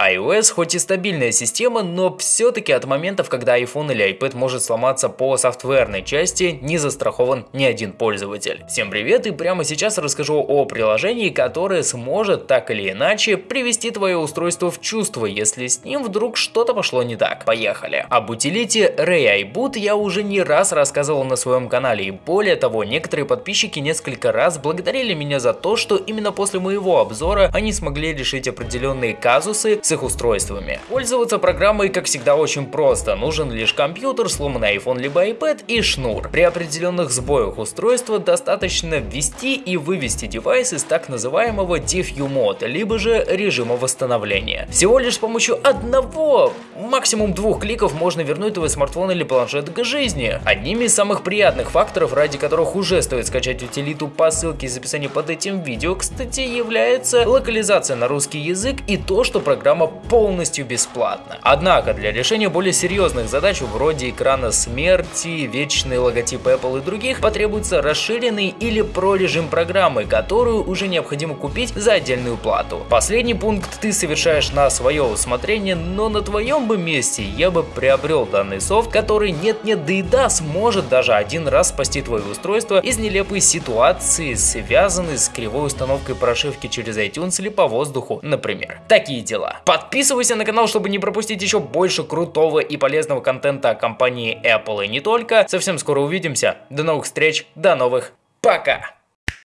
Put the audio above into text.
iOS хоть и стабильная система, но все-таки от моментов, когда iPhone или iPad может сломаться по софтверной части, не застрахован ни один пользователь. Всем привет и прямо сейчас расскажу о приложении, которое сможет так или иначе привести твое устройство в чувство, если с ним вдруг что-то пошло не так. Поехали. Об утилите Ray iBoot я уже не раз рассказывал на своем канале и более того, некоторые подписчики несколько раз благодарили меня за то, что именно после моего обзора они смогли решить определенные казусы с их устройствами. Пользоваться программой, как всегда, очень просто. Нужен лишь компьютер, сломанный iPhone либо iPad и шнур. При определенных сбоях устройства достаточно ввести и вывести девайс из так называемого DFU мод, либо же режима восстановления. Всего лишь с помощью одного, максимум двух кликов можно вернуть твой смартфон или планшет к жизни. Одними из самых приятных факторов, ради которых уже стоит скачать утилиту по ссылке из описания под этим видео, кстати, является локализация на русский язык и то, что программа полностью бесплатна. Однако для решения более серьезных задач вроде экрана смерти, вечный логотип Apple и других потребуется расширенный или про режим программы, которую уже необходимо купить за отдельную плату. Последний пункт ты совершаешь на свое усмотрение, но на твоем бы месте я бы приобрел данный софт, который нет-нет да и да сможет даже один раз спасти твое устройство из нелепой ситуации, связанной с кривой установкой прошивки через iTunes или по воздуху, например. Такие дела. Подписывайся на канал, чтобы не пропустить еще больше крутого и полезного контента о компании Apple и не только. Совсем скоро увидимся. До новых встреч, до новых, пока!